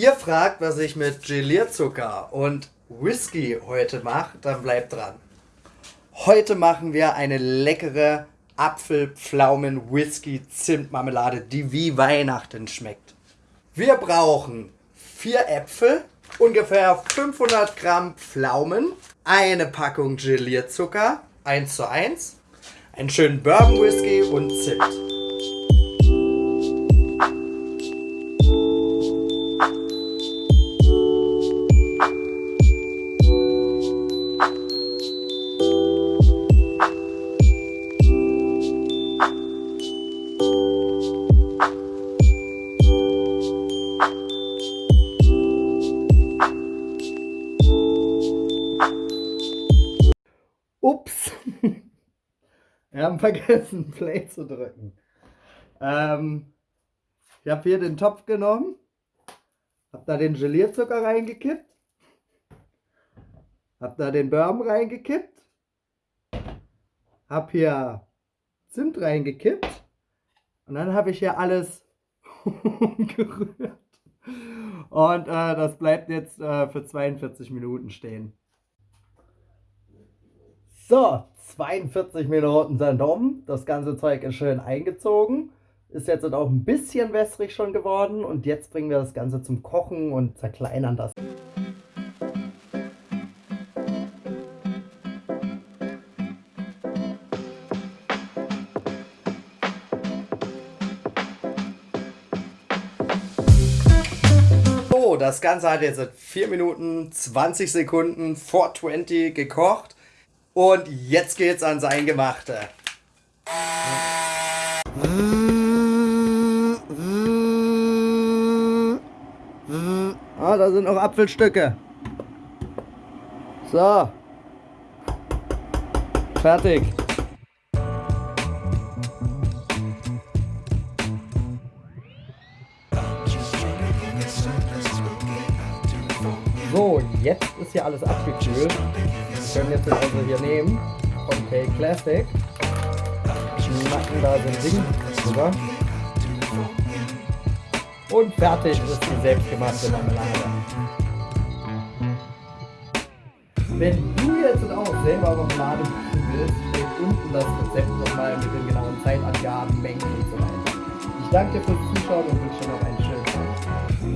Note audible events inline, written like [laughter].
Ihr fragt, was ich mit Gelierzucker und Whisky heute mache, dann bleibt dran. Heute machen wir eine leckere Apfel-Pflaumen-Whisky-Zimtmarmelade, die wie Weihnachten schmeckt. Wir brauchen vier Äpfel, ungefähr 500 Gramm Pflaumen, eine Packung Gelierzucker, 1 zu 1, einen schönen Bourbon Whisky und Zimt. [laughs] Wir haben vergessen, Play zu drücken. Ähm, ich habe hier den Topf genommen, habe da den Gelierzucker reingekippt, habe da den Bourbon reingekippt, habe hier Zimt reingekippt und dann habe ich hier alles [laughs] gerührt. Und äh, das bleibt jetzt äh, für 42 Minuten stehen. So, 42 Minuten sind um. Das ganze Zeug ist schön eingezogen. Ist jetzt auch ein bisschen wässrig schon geworden. Und jetzt bringen wir das Ganze zum Kochen und zerkleinern das. Das Ganze hat jetzt 4 Minuten 20 Sekunden 420 gekocht. Und jetzt geht's ans Eingemachte. Ah, da sind noch Apfelstücke. So. Fertig. So, jetzt ist hier alles abgekühlt. Wir können jetzt also hier nehmen K Classic. Machen da so ein Ding drüber. Und fertig ist die selbstgemachte Marmelade. Wenn du jetzt auch selber Marmelade machen willst, steht unten das Rezept nochmal mit den genauen Zeitangaben, Mengen und so weiter. Ich danke dir fürs Zuschauen und wünsche noch einen schönen